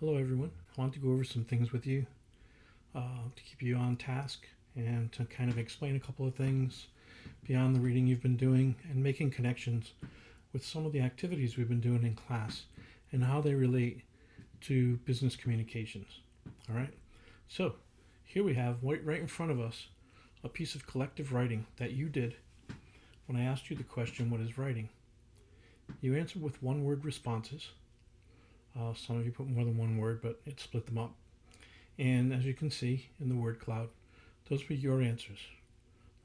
Hello, everyone. I want to go over some things with you uh, to keep you on task and to kind of explain a couple of things beyond the reading you've been doing and making connections with some of the activities we've been doing in class and how they relate to business communications. All right. So here we have right in front of us a piece of collective writing that you did when I asked you the question, What is writing? You answered with one word responses. Uh, some of you put more than one word, but it split them up. And as you can see in the word cloud, those were your answers.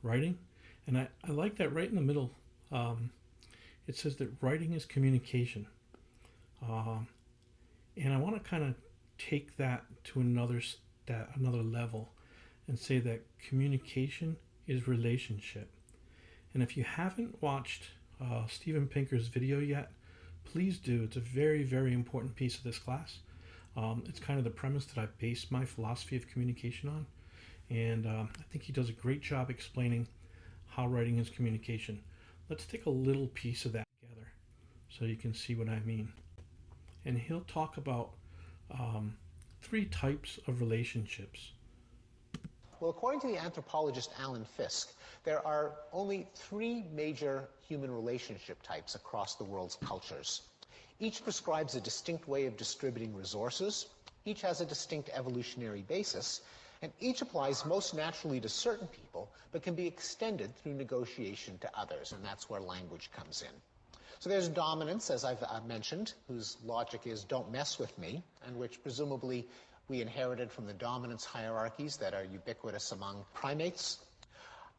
Writing, and I, I like that right in the middle. Um, it says that writing is communication. Uh, and I want to kind of take that to another that another level and say that communication is relationship. And if you haven't watched uh, Steven Pinker's video yet, please do. It's a very, very important piece of this class. Um, it's kind of the premise that I base my philosophy of communication on. And um, I think he does a great job explaining how writing is communication. Let's take a little piece of that together so you can see what I mean. And he'll talk about um, three types of relationships. Well, according to the anthropologist Alan Fiske, there are only three major human relationship types across the world's cultures. Each prescribes a distinct way of distributing resources, each has a distinct evolutionary basis, and each applies most naturally to certain people, but can be extended through negotiation to others, and that's where language comes in. So there's dominance, as I've mentioned, whose logic is don't mess with me, and which presumably we inherited from the dominance hierarchies that are ubiquitous among primates.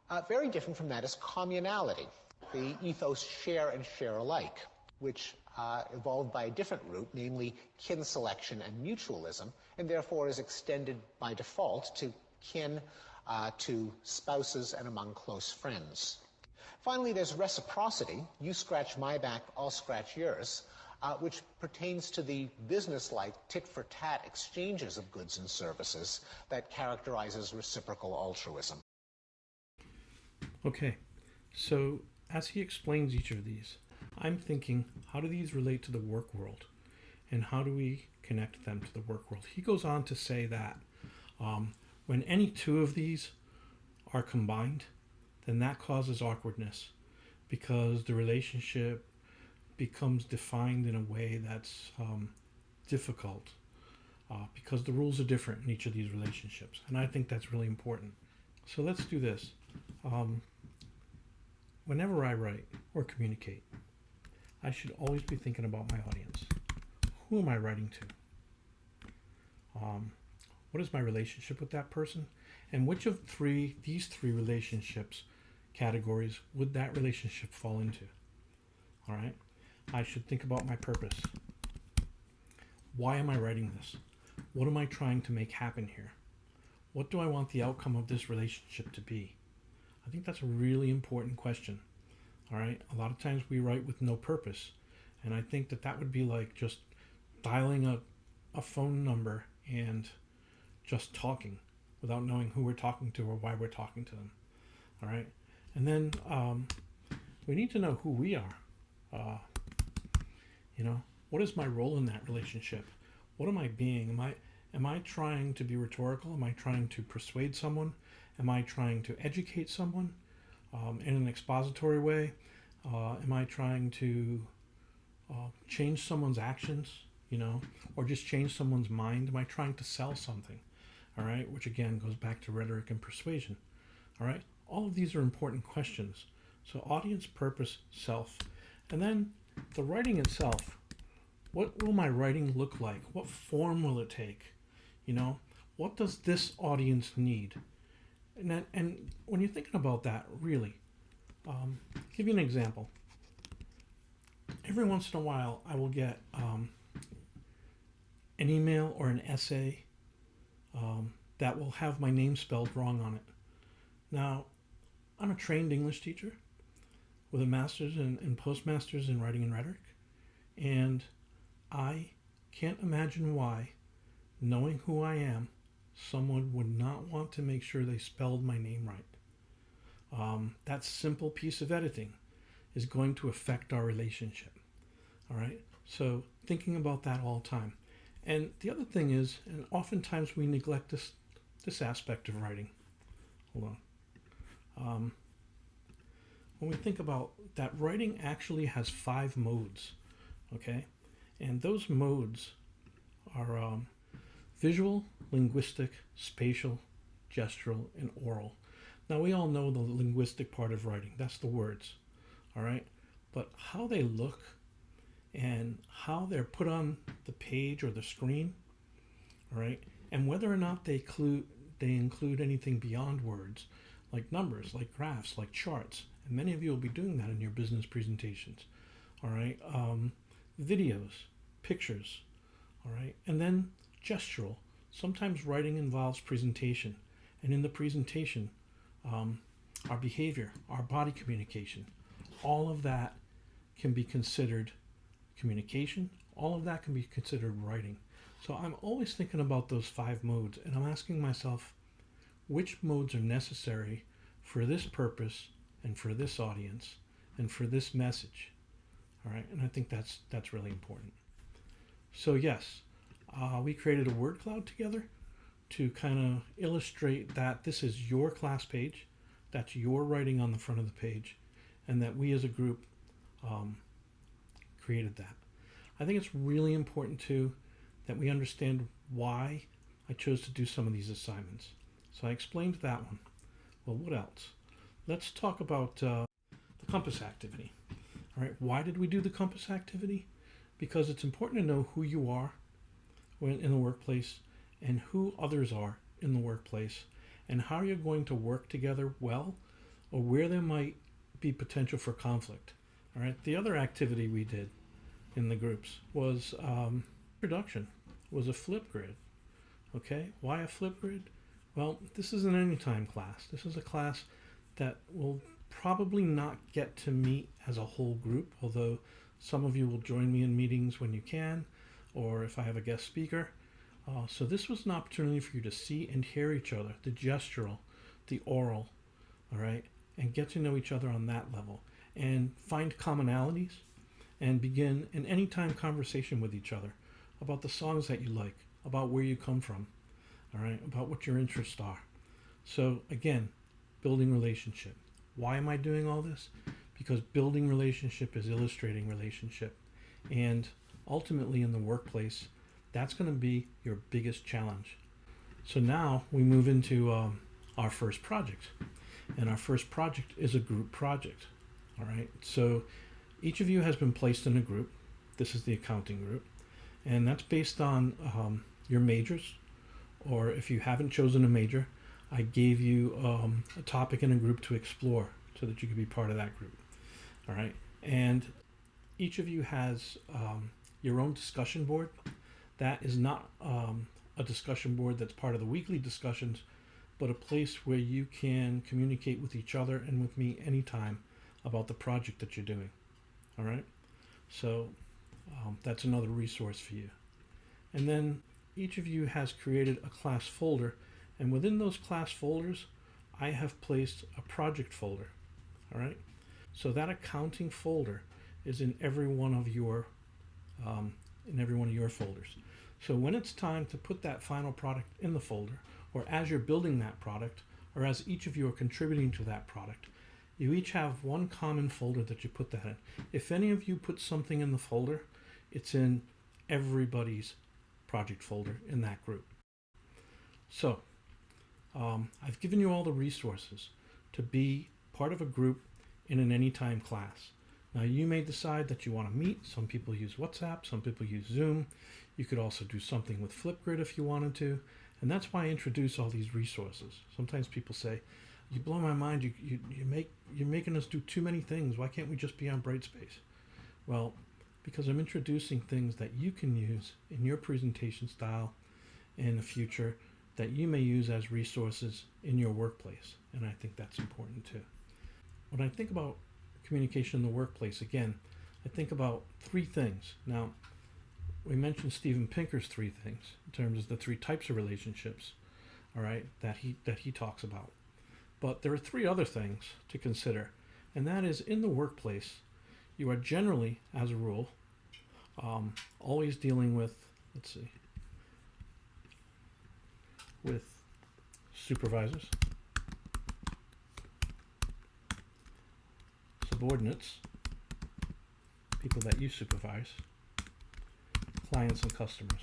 Uh, very different from that is communality, the ethos share and share alike, which uh, evolved by a different route, namely kin selection and mutualism, and therefore is extended by default to kin, uh, to spouses, and among close friends. Finally, there's reciprocity. You scratch my back, I'll scratch yours, uh, which pertains to the business-like tit-for-tat exchanges of goods and services that characterizes reciprocal altruism. Okay, so as he explains each of these, I'm thinking, how do these relate to the work world? And how do we connect them to the work world? He goes on to say that um, when any two of these are combined, then that causes awkwardness because the relationship becomes defined in a way that's um, difficult uh, because the rules are different in each of these relationships. And I think that's really important. So let's do this. Um, whenever I write or communicate, I should always be thinking about my audience. Who am I writing to? Um, what is my relationship with that person? And which of three these three relationships categories would that relationship fall into? All right. I should think about my purpose. Why am I writing this? What am I trying to make happen here? What do I want the outcome of this relationship to be? I think that's a really important question. All right. A lot of times we write with no purpose. And I think that that would be like just dialing a, a phone number and just talking without knowing who we're talking to or why we're talking to them. All right. And then um, we need to know who we are. Uh, you know, what is my role in that relationship? What am I being? Am I am I trying to be rhetorical? Am I trying to persuade someone? Am I trying to educate someone um, in an expository way? Uh, am I trying to uh, change someone's actions, you know, or just change someone's mind? Am I trying to sell something? All right, which again goes back to rhetoric and persuasion. All right, all of these are important questions. So audience, purpose, self. And then the writing itself. What will my writing look like? What form will it take? You know, what does this audience need? And, that, and when you're thinking about that, really, um, give you an example. Every once in a while, I will get um, an email or an essay um, that will have my name spelled wrong on it. Now, I'm a trained English teacher with a master's and, and postmaster's in writing and rhetoric, and I can't imagine why, knowing who I am, someone would not want to make sure they spelled my name right. Um, that simple piece of editing is going to affect our relationship. All right. So thinking about that all the time. And the other thing is, and oftentimes we neglect this this aspect of writing. Hold on. Um, when we think about that, writing actually has five modes, okay, and those modes are um, visual, linguistic, spatial, gestural, and oral. Now we all know the linguistic part of writing. That's the words, all right. But how they look and how they're put on the page or the screen, all right, and whether or not they include they include anything beyond words, like numbers, like graphs, like charts. And many of you will be doing that in your business presentations, all right. Um, videos, pictures, all right, and then gestural. Sometimes writing involves presentation, and in the presentation, um, our behavior, our body communication, all of that can be considered communication. All of that can be considered writing. So I'm always thinking about those five modes, and I'm asking myself which modes are necessary for this purpose and for this audience and for this message. All right, and I think that's that's really important. So yes, uh, we created a word cloud together to kind of illustrate that this is your class page, that's your writing on the front of the page, and that we as a group um, created that. I think it's really important too that we understand why I chose to do some of these assignments. So I explained that one. Well, what else? Let's talk about uh, the compass activity. All right, why did we do the compass activity? Because it's important to know who you are when in the workplace and who others are in the workplace and how you're going to work together well or where there might be potential for conflict. All right, the other activity we did in the groups was um, production, was a Flipgrid. Okay, why a Flipgrid? Well, this isn't an anytime class. This is a class that will probably not get to meet as a whole group, although some of you will join me in meetings when you can, or if I have a guest speaker. Uh, so this was an opportunity for you to see and hear each other, the gestural, the oral, all right, and get to know each other on that level and find commonalities and begin an anytime conversation with each other about the songs that you like, about where you come from, all right, about what your interests are. So again, building relationship. Why am I doing all this? Because building relationship is illustrating relationship. And ultimately in the workplace, that's going to be your biggest challenge. So now we move into um, our first project. And our first project is a group project. All right. So each of you has been placed in a group. This is the accounting group. And that's based on um, your majors. Or if you haven't chosen a major, I gave you um, a topic and a group to explore so that you could be part of that group. All right. And each of you has um, your own discussion board. That is not um, a discussion board that's part of the weekly discussions, but a place where you can communicate with each other and with me anytime about the project that you're doing. All right. So um, that's another resource for you. And then each of you has created a class folder, and within those class folders, I have placed a project folder. All right. So that accounting folder is in every one of your um, in every one of your folders. So when it's time to put that final product in the folder, or as you're building that product, or as each of you are contributing to that product, you each have one common folder that you put that in. If any of you put something in the folder, it's in everybody's project folder in that group. So um, I've given you all the resources to be part of a group in an anytime class. Now you may decide that you want to meet. Some people use WhatsApp, some people use Zoom. You could also do something with Flipgrid if you wanted to. And that's why I introduce all these resources. Sometimes people say, you blow my mind. You, you, you make, you're making us do too many things. Why can't we just be on Brightspace? Well, because I'm introducing things that you can use in your presentation style in the future that you may use as resources in your workplace. And I think that's important too. When I think about communication in the workplace, again, I think about three things. Now, we mentioned Steven Pinker's three things in terms of the three types of relationships, all right, that he that he talks about. But there are three other things to consider, and that is in the workplace, you are generally, as a rule, um, always dealing with, let's see, with supervisors, subordinates, people that you supervise, clients and customers.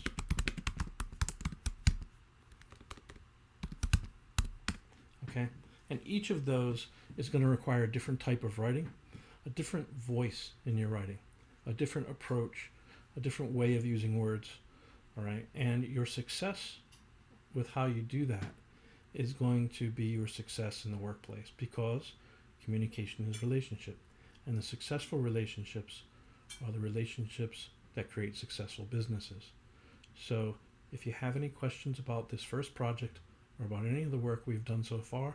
Okay? And each of those is going to require a different type of writing, a different voice in your writing, a different approach, a different way of using words. All right? And your success with how you do that is going to be your success in the workplace because communication is relationship. And the successful relationships are the relationships that create successful businesses. So, if you have any questions about this first project or about any of the work we've done so far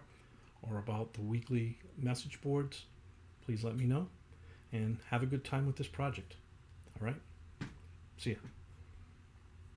or about the weekly message boards, please let me know and have a good time with this project. All right? See ya.